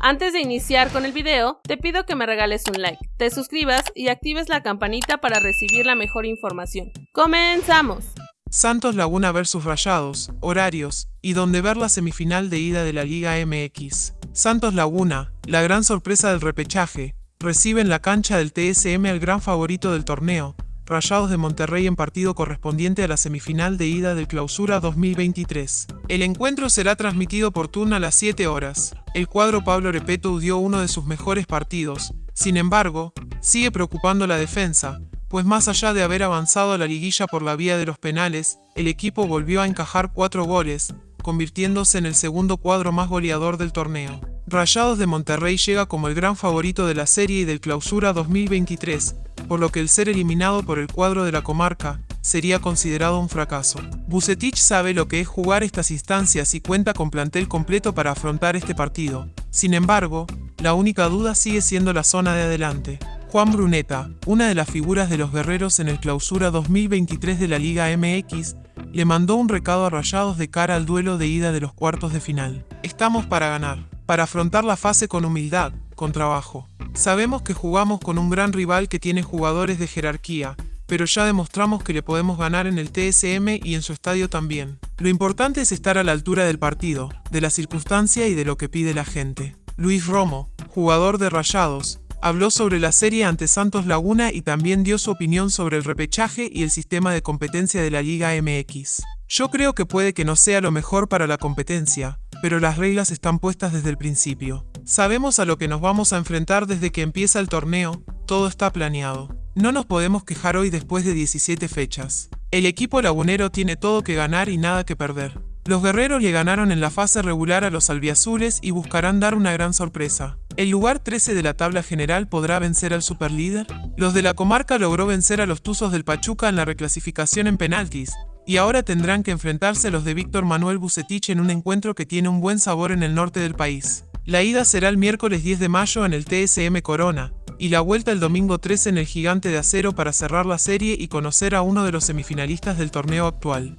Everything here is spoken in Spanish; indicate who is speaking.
Speaker 1: Antes de iniciar con el video, te pido que me regales un like, te suscribas y actives la campanita para recibir la mejor información. ¡Comenzamos!
Speaker 2: Santos Laguna vs Rayados, horarios y donde ver la semifinal de ida de la Liga MX. Santos Laguna, la gran sorpresa del repechaje, recibe en la cancha del TSM al gran favorito del torneo, Rayados de Monterrey en partido correspondiente a la semifinal de ida del Clausura 2023. El encuentro será transmitido por turno a las 7 horas. El cuadro Pablo Repeto dio uno de sus mejores partidos. Sin embargo, sigue preocupando la defensa, pues más allá de haber avanzado a la liguilla por la vía de los penales, el equipo volvió a encajar cuatro goles, convirtiéndose en el segundo cuadro más goleador del torneo. Rayados de Monterrey llega como el gran favorito de la serie y del Clausura 2023, por lo que el ser eliminado por el cuadro de la comarca sería considerado un fracaso. Bucetich sabe lo que es jugar estas instancias y cuenta con plantel completo para afrontar este partido. Sin embargo, la única duda sigue siendo la zona de adelante. Juan Bruneta, una de las figuras de los guerreros en el clausura 2023 de la Liga MX, le mandó un recado a Rayados de cara al duelo de ida de los cuartos de final. Estamos para ganar, para afrontar la fase con humildad, con trabajo. Sabemos que jugamos con un gran rival que tiene jugadores de jerarquía, pero ya demostramos que le podemos ganar en el TSM y en su estadio también. Lo importante es estar a la altura del partido, de la circunstancia y de lo que pide la gente. Luis Romo, jugador de Rayados, habló sobre la serie ante Santos Laguna y también dio su opinión sobre el repechaje y el sistema de competencia de la Liga MX. Yo creo que puede que no sea lo mejor para la competencia, pero las reglas están puestas desde el principio. Sabemos a lo que nos vamos a enfrentar desde que empieza el torneo, todo está planeado. No nos podemos quejar hoy después de 17 fechas. El equipo lagunero tiene todo que ganar y nada que perder. Los guerreros le ganaron en la fase regular a los albiazules y buscarán dar una gran sorpresa. ¿El lugar 13 de la tabla general podrá vencer al superlíder? Los de la comarca logró vencer a los Tuzos del Pachuca en la reclasificación en penaltis, y ahora tendrán que enfrentarse a los de Víctor Manuel Bucetich en un encuentro que tiene un buen sabor en el norte del país. La ida será el miércoles 10 de mayo en el TSM Corona, y la vuelta el domingo 13 en el Gigante de Acero para cerrar la serie y conocer a uno de los semifinalistas del torneo actual.